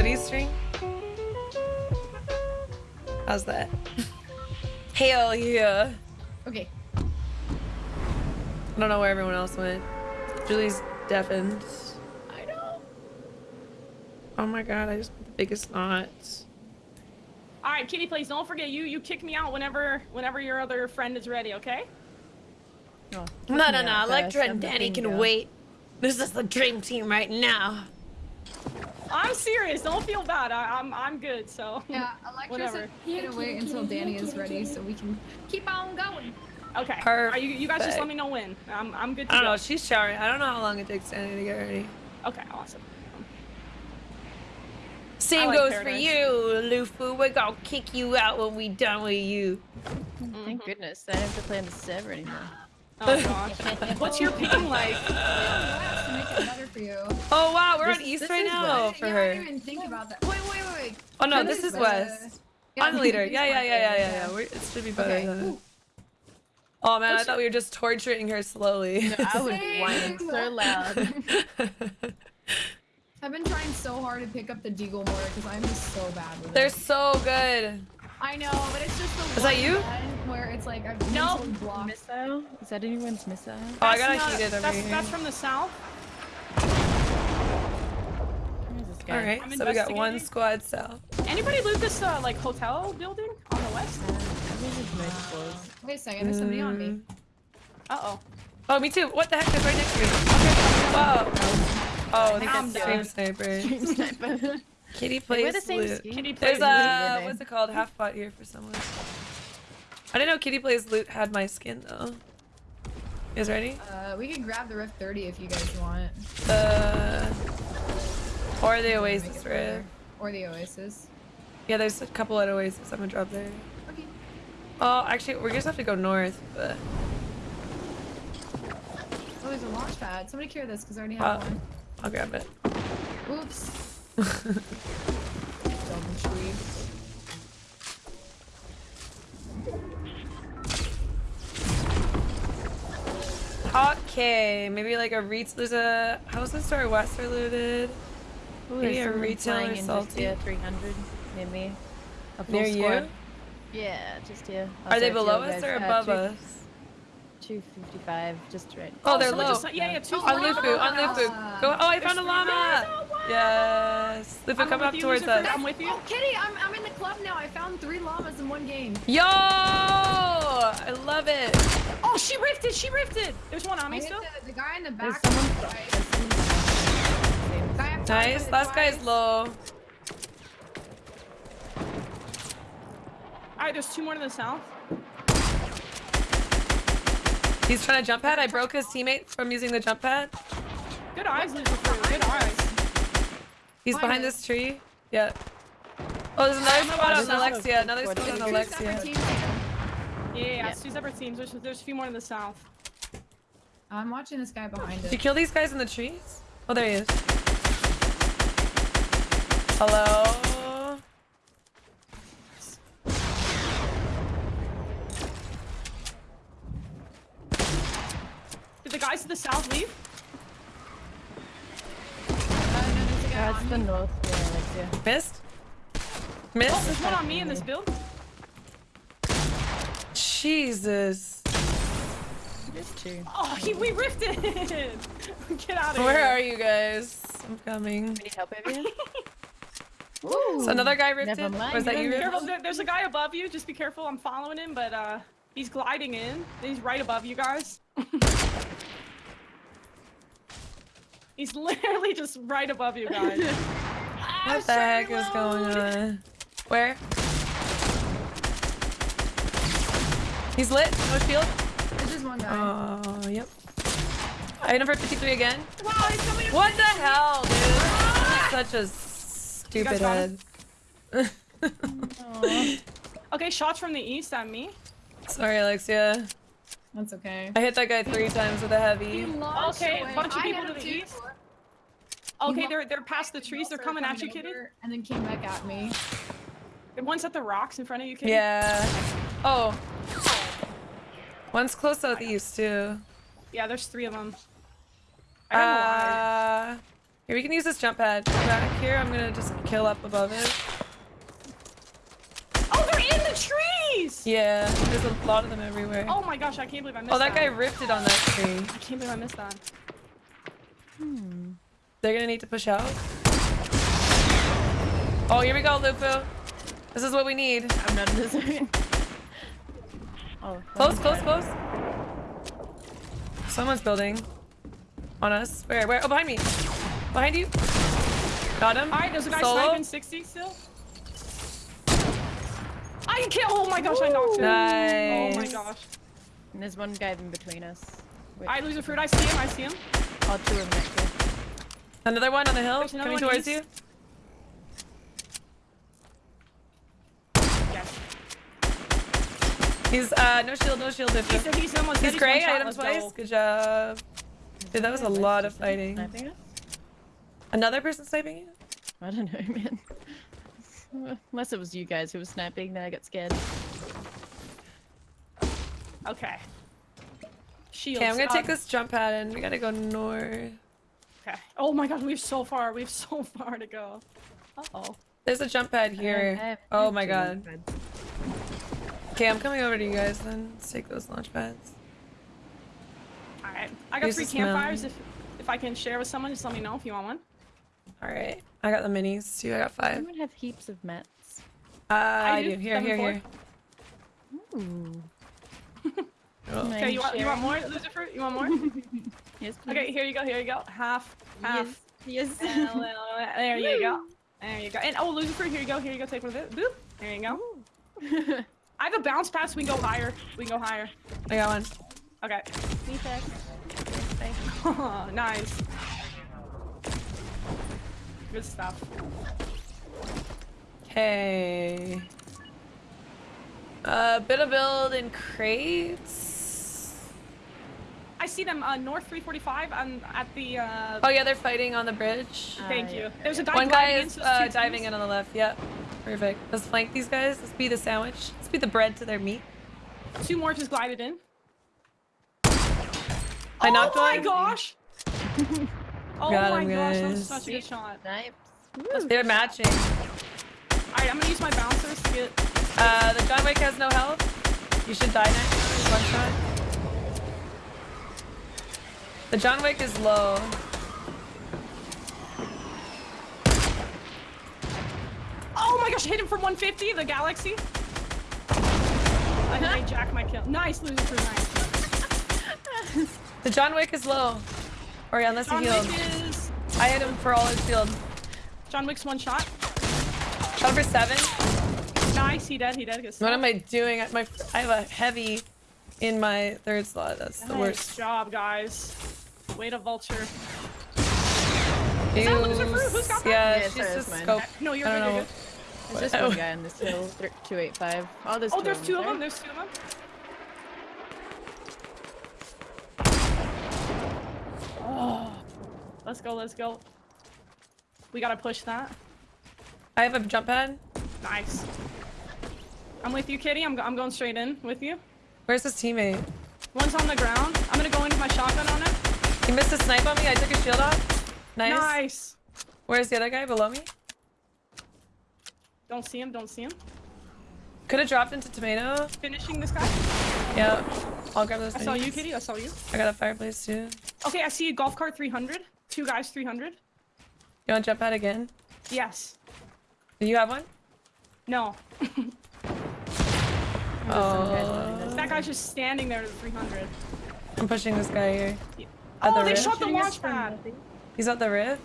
Hoodie string. How's that? Hell yeah. Okay. I don't know where everyone else went. Julie's deafened. I know. Oh my god, I just put the biggest knots. All right, Kitty, please don't forget you. You kick me out whenever whenever your other friend is ready. Okay? No, no, no. out Electra and Danny can bingo. wait. This is the dream team right now. I'm serious. Don't feel bad. I, I'm I'm good. So Yeah, Electra Whatever. gonna wait until Danny is ready so we can keep on going. okay. Are you you guys just let me know when. I'm I'm good to I don't go. know. She's showering. I don't know how long it takes Danny to get ready. Okay, awesome. Same like goes for you, Lufu. We're gonna kick you out when we done with you. Thank mm-hmm. goodness. I don't have to play on the server anymore. Oh gosh. What's your ping like? To make it better for you. Oh wow, we're This- on East right now West. for yeah, I her. didn't even think about that. Wait, wait, wait, wait. Oh no, No, this is West. yeah, I'm the leader. Yeah, yeah, yeah, yeah, yeah, yeah. We're, it should be better Okay. than. Oh man, I What's thought we were just torturing her slowly. I was Same. whining so loud. I've been trying so hard to pick up the Deagle more because I'm just so bad with They're it. so good. I know, but it's just the Is that you? Where it's like I've No. mentally blocked. Missile? Is that anyone's missile? Oh, I That's got a not- heated over that's, here. That's from the south. Where's this guy? All right, so we got one squad south. Anybody loot this uh, like hotel building on the west? Uh, where's his multiples? Wait a second, there's somebody on me. Uh oh. Oh, me too. What the heck is right next to me? Whoa. Oh, I'm that's done. stream sniper. Dream sniper. Kitty We're plays the same loot. skin. Kitty There's a loot. what's it called? Half pot here for someone. I didn't know Kitty plays loot had my skin though. You guys ready? Uh, we can grab the Rift 30 if you guys want. Uh, or the Oasis it further. Rift. Or the Oasis. Yeah, there's a couple at Oasis. I'm gonna drop there. Okay. Oh, actually, we're gonna have to go north, but Oh, there's a launch pad. Somebody carry this because I already Wow. have one. I'll grab it. Oops. Double tree. Okay, maybe like a retail. There's a house in store west are looted. Ooh, Maybe a retailer in salty. here, 300 maybe. A full Near you? squad. Yeah, just here. Are they below us or uh, above us? 255, just right. Oh, oh, they're low. just- yeah, yeah, two oh, oh, On flags. Lufu, on Lufu. Go. Oh, I found a llama. Yes. Lufu, I'm come up you, towards us. I'm with you. Oh, Kitty, I'm, I'm in the club now. I found three llamas in one game. Yo! I love it. Oh, she rifted. She rifted. There's one on I me still. the, the guy in the back. someone. Right. Guy Nice. hit Last guy is low. All right, there's two more to the south. He's trying to jump pad. I broke his teammate from using the jump pad. Good eyes, Lucifer. Good eyes. He's Behind behind this tree. Yeah. Oh, there's another spot on there's Alexia. Another squad. spot on Alexia. Yeah, yeah, yeah. Yeah. Two separate teams. There's, there's a few more to the south. I'm watching this guy behind Did you kill these guys in the trees? Oh, there he is. Hello? Did the guys to the south leave? Uh, no, there's a guy it's on the me. north, yeah, Alexia. Missed? Oh, Missed? there's one on me in this build. Jesus. Oh, he, we rifted. Get out of here. Where are you guys? I'm coming. Need help over here? So another guy ripped Never it? Was that you, Be careful. There's a guy above you. Just be careful. I'm following him, but uh, he's gliding in. He's right above you guys. he's literally just right above you guys. Ah, what the heck is going on? Where? He's lit. No shield. There's just one guy. Oh, yep. Item for 53 again. wow, he's coming. in- What the hell, dude? Ah! Such a stupid got head. Okay, shots from the east at me. Sorry, Alexia. That's okay. I hit that guy three times with a heavy. Okay, away. bunch of people to the him too. east. He Okay, they're they're past the trees. They're also coming at you, Kitty. And then came back at me. The one's at the rocks in front of you, Kitty. Yeah. Oh. One's close southeast too. Yeah, there's three of them. I don't know why. Uh, here we can use this jump pad. Come back here. I'm gonna just kill up above it. Oh, they're in the trees! Yeah, there's a lot of them everywhere. Oh my gosh, I can't believe I missed Oh, that that. guy ripped it on that tree. I can't believe I missed that. Hmm. They're gonna need to push out. Oh, here we go, Lupo. This is what we need. I'm not in the zone. oh, Close, close, dead. close. Someone's building. On us. Where, where? Oh, behind me. Behind you. Got him. Alright, there's a guy Solo. sniping 60 still. I can't. Oh my gosh, I knocked him. Nice. Oh my gosh. And there's one guy in between us. Wait, Loserfruit. I see him. I see him. oh, two of them actually. Another one on the hill There's coming towards east. you. Yes. He's uh no shield, no shield. Lupo. He's, he's almost. He's gray. one I hit him twice. go. Good job. Dude, that was a lot of fighting. Sniping us? Another person sniping you? I don't know, man. Unless it was you guys who was sniping, then I got scared. Okay. Shields. Okay, I'm gonna take this jump pad and we gotta go north. Okay. Oh my god, we have so far. We have so far to go. Uh oh. There's a jump pad here. I oh my god. buds. Okay, I'm coming over to you guys then. Let's take those launch pads. Alright. I got Use three campfires. If if I can share with someone, just let me know if you want one. Alright. I got the minis too. I got five. Anyone have heaps of mats? Uh, I, do. do. Here, Seven, here, four. here. Ooh. Oh. Am I Okay, you want you want more, loser fruit? You want more? Yes, please. okay, here you go. Here you go. Half. Half. Yes. And a yes. there you go. There you go. And oh, Loserfruit. Here you go. Here you go. Take one of this. Boop. There you go. I have a bounce pass. We can go higher. We can go higher. I got one. Okay. Me Defect. nice. Good stuff. Okay. Uh, a bit of build in crates. I see them uh, north 345 and at the. Uh, Oh yeah, they're fighting on the bridge. thank Uh, you. yeah, There's a guy One guy gliding in, is so uh, diving in on the left. Yep. Perfect. Let's flank these guys. Let's be the sandwich. Let's be the bread to their meat. Two more just glided in. I oh knocked my one. gosh! oh Got my him, gosh, that was guys. such a good shot. Snipes. They're matching. Alright, I'm gonna use my bouncers to get. Uh, the John Wick has no health. You should die next. One shot. The John Wick is low. Oh my gosh, hit him from 150, the galaxy. I jack my kill. Nice, loser for nice. The John Wick is low. Or yeah, unless he John healed. Wick is. I hit him for all his shield. John Wick's one shot. Shot for seven. Nice, he dead, he dead. What am I doing? My I have a heavy in my third slot. That's the Nice worst. job, guys. Way a vulture. Is that Loserfruit? Who's got that? Yeah, Yeah, she's sorry, just that's mine. scope. No, you're I good, you're good. There's just Oh. one guy in this hill. 285. Oh, there's Oh, two there's of two of them. There's two of them. Oh, let's go. Let's go. We gotta push that. I have a jump pad. Nice. I'm with you, Kitty. I'm, go- I'm going straight in with you. Where's his teammate? One's on the ground. I'm gonna go in with my shotgun on him. He missed a snipe on me. I took his shield off. Nice. Nice. Where's the other guy below me? Don't see him. Don't see him. Could have dropped into tomato. Finishing this guy. Yeah. I'll grab those. I saw you. Kitty. I saw you. I got a fireplace too. Okay, I see a golf cart 300. Two guys 300. You want to jump pad again? Yes. Do you have one? No. Oh. That guy's just standing there at the 300. I'm pushing this guy here. At Oh, the they rift. shot the Shooting us launch from pad. He's at the rift.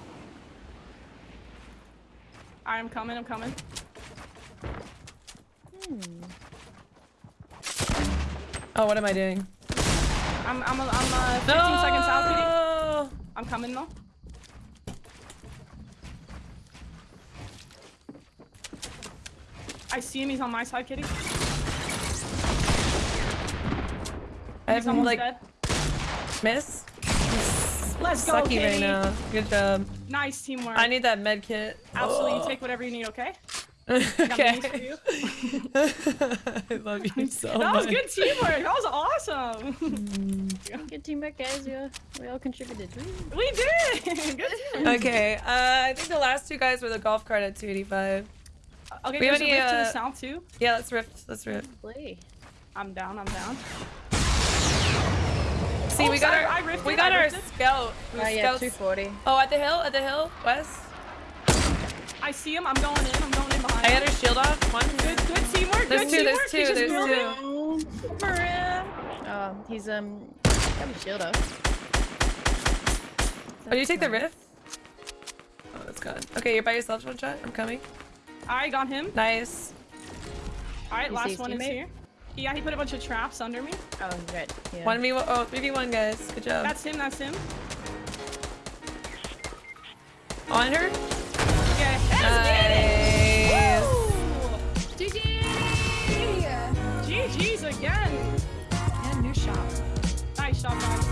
I'm coming. I'm coming. Hmm. Oh, what am I doing? I'm I'm I'm uh, 15 seconds out, Kitty. I'm coming though. I see him. He's on my side, Kitty. I have him like dead. miss. Let's go, Sucky right now. Good job. Nice teamwork. I need that med kit. Absolutely. Oh. You take whatever you need. Okay. Okay. minis for you. I love you so that much. was good teamwork. That was awesome. Good teamwork, guys. We all, we all contributed. We did. Good. Okay, uh, I think the last two guys were the golf cart at 285. Okay, We have there's a any, rift to uh, the south too. Yeah, let's rift. Let's rift. Play. I'm down. I'm down. See, Oh, we got sorry, our I rifted, we got our rifted. scout. Oh Who's yeah, 240. Oh, at the hill, at the hill, west. I see him. I'm going in. I'm going in behind. I him. got her shield off. One. Good, good teamwork. There's good two, there's two, He's just there's building. two. Maria. Oh, he's um got his shield off. Oh, you take the rift? Oh, that's gone. Okay, you're by yourself, one shot. I'm coming. I got him. Nice. All right, You last his one is here. Yeah, he put a bunch of traps under me. Oh, he's right. Yeah. One v one. Oh, three v one, guys. Good job. That's him. That's him. On her. Yeah. Let's Nice. get it. GG! GG's again. And new shop. Nice shot, guys.